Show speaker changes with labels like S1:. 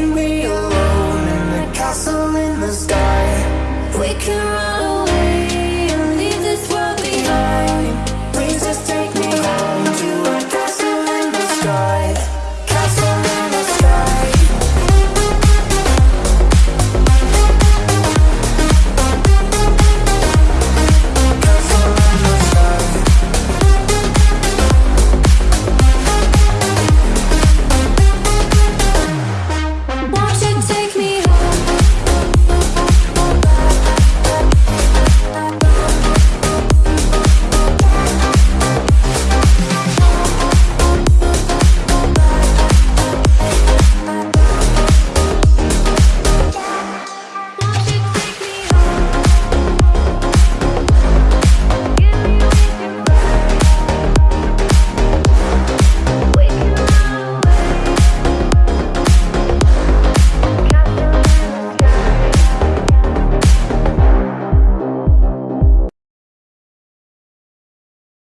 S1: leave me alone in the castle in the sky. We can run